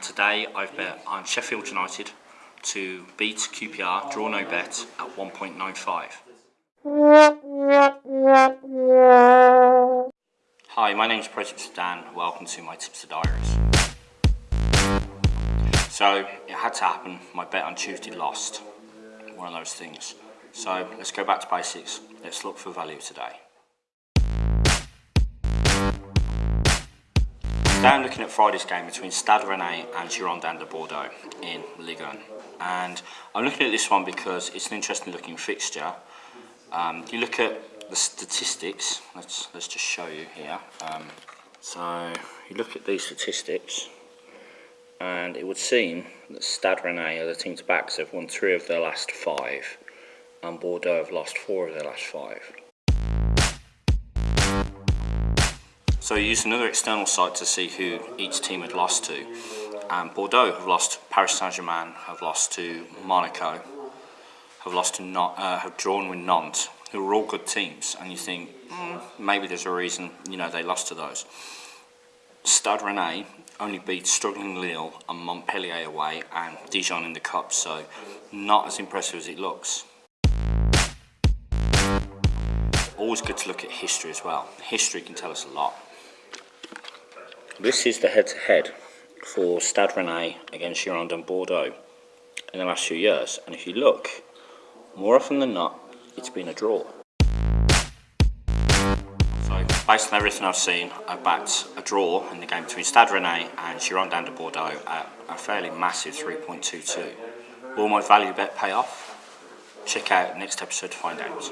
and today I've bet on Sheffield United to beat QPR, draw no bet at 1.95. Hi, my name is President Dan. Welcome to my Tipster Diaries. So it had to happen. My bet on Tuesday lost. One of those things. So let's go back to basics. Let's look for value today. Today I'm looking at Friday's game between Stade Rennais and Girondins de Bordeaux in Ligue 1. And I'm looking at this one because it's an interesting looking fixture. Um, you look at the statistics, let's, let's just show you here. Um, so you look at these statistics and it would seem that Stade Rennais are the team to back, so they've won three of their last five and Bordeaux have lost four of their last five. So I used another external site to see who each team had lost to. And Bordeaux have lost Paris Saint-Germain, have lost to Monaco, have lost to not, uh, have drawn with Nantes, who are all good teams. And you think mm, maybe there's a reason you know they lost to those. Stade Rennais only beat struggling Lille and Montpellier away and Dijon in the cup, so not as impressive as it looks. Always good to look at history as well. History can tell us a lot. This is the head-to-head -head for Stade Rennais against Girondins Bordeaux in the last few years. And if you look, more often than not, it's been a draw. So, based on everything I've seen, I backed a draw in the game between Stade Rennais and Girondins de Bordeaux at a fairly massive 3.22. Will my value bet pay off? Check out next episode to find out.